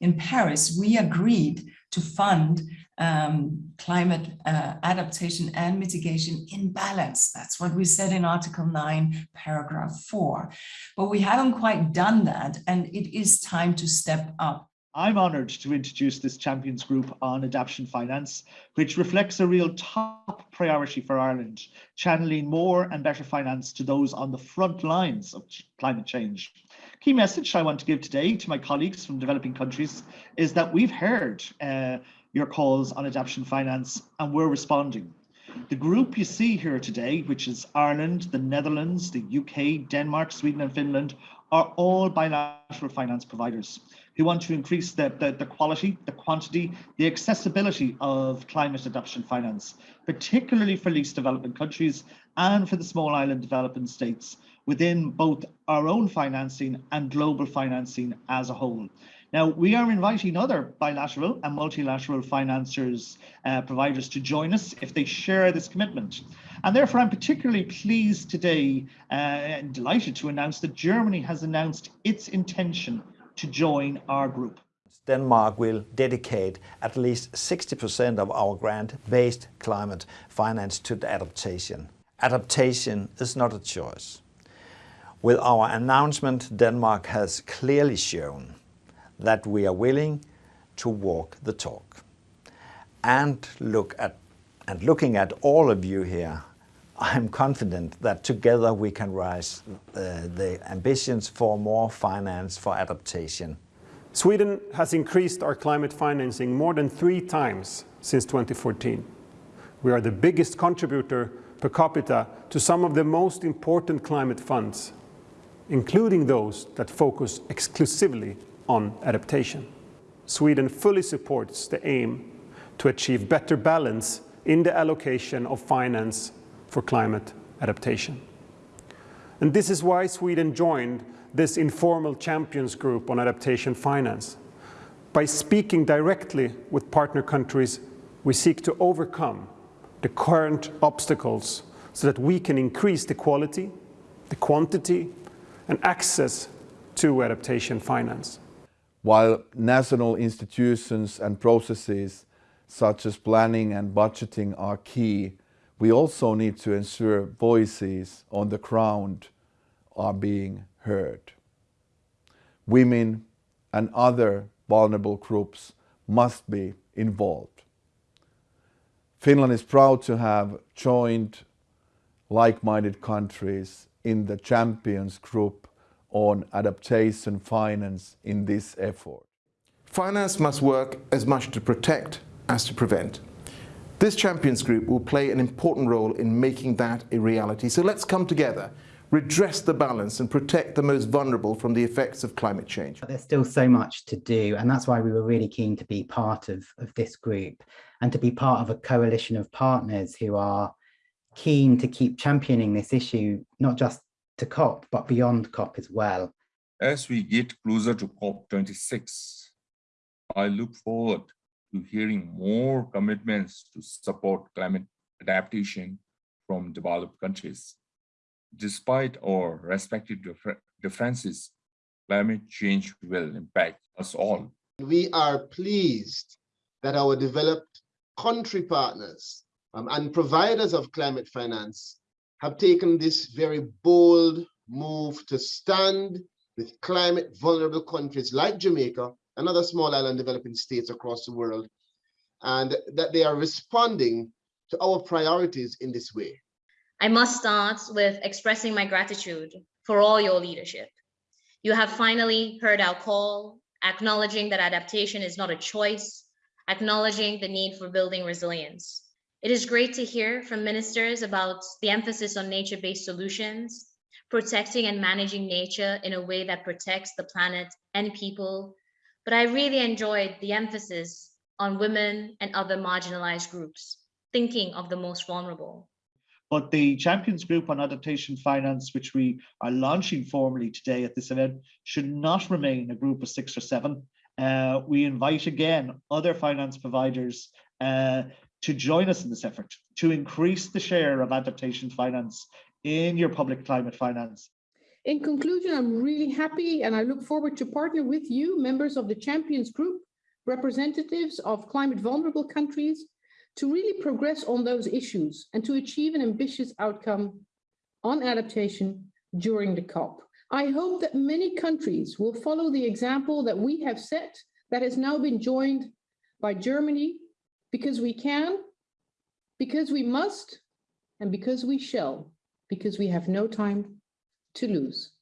in Paris, we agreed to fund um, climate uh, adaptation and mitigation in balance. That's what we said in Article 9, paragraph 4. But we haven't quite done that, and it is time to step up. I'm honoured to introduce this Champions Group on Adaptation Finance, which reflects a real top priority for Ireland, channeling more and better finance to those on the front lines of climate change. Key message I want to give today to my colleagues from developing countries is that we've heard uh, your calls on adaptation finance and we're responding. The group you see here today, which is Ireland, the Netherlands, the UK, Denmark, Sweden and Finland, are all bilateral finance providers who want to increase the, the, the, quality, the quantity, the accessibility of climate adaptation finance, particularly for least developing countries and for the small island developing states within both our own financing and global financing as a whole. Now, we are inviting other bilateral and multilateral financiers, uh, providers to join us if they share this commitment. And therefore, I'm particularly pleased today uh, and delighted to announce that Germany has announced its intention to join our group. Denmark will dedicate at least 60% of our grant-based climate finance to adaptation. Adaptation is not a choice. With our announcement, Denmark has clearly shown that we are willing to walk the talk. And look at and looking at all of you here, I'm confident that together we can rise uh, the ambitions for more finance for adaptation. Sweden has increased our climate financing more than three times since 2014. We are the biggest contributor per capita to some of the most important climate funds, including those that focus exclusively on adaptation. Sweden fully supports the aim to achieve better balance in the allocation of finance for climate adaptation. And this is why Sweden joined this informal champions group on adaptation finance. By speaking directly with partner countries, we seek to overcome the current obstacles so that we can increase the quality, the quantity, and access to adaptation finance. While national institutions and processes such as planning and budgeting are key we also need to ensure voices on the ground are being heard. Women and other vulnerable groups must be involved. Finland is proud to have joined like-minded countries in the Champions Group on adaptation finance in this effort. Finance must work as much to protect as to prevent. This Champions Group will play an important role in making that a reality. So let's come together, redress the balance and protect the most vulnerable from the effects of climate change. There's still so much to do and that's why we were really keen to be part of, of this group and to be part of a coalition of partners who are keen to keep championing this issue, not just to COP, but beyond COP as well. As we get closer to COP26, I look forward to hearing more commitments to support climate adaptation from developed countries. Despite our respective differences, climate change will impact us all. We are pleased that our developed country partners um, and providers of climate finance have taken this very bold move to stand with climate vulnerable countries like Jamaica and other small island developing states across the world, and that they are responding to our priorities in this way. I must start with expressing my gratitude for all your leadership. You have finally heard our call, acknowledging that adaptation is not a choice, acknowledging the need for building resilience. It is great to hear from ministers about the emphasis on nature-based solutions, protecting and managing nature in a way that protects the planet and people but I really enjoyed the emphasis on women and other marginalized groups, thinking of the most vulnerable. But the Champions Group on Adaptation Finance, which we are launching formally today at this event, should not remain a group of six or seven. Uh, we invite again other finance providers uh, to join us in this effort to increase the share of adaptation finance in your public climate finance. In conclusion, I'm really happy and I look forward to partner with you, members of the Champions Group, representatives of climate vulnerable countries, to really progress on those issues and to achieve an ambitious outcome on adaptation during the COP. I hope that many countries will follow the example that we have set that has now been joined by Germany because we can, because we must, and because we shall, because we have no time to lose.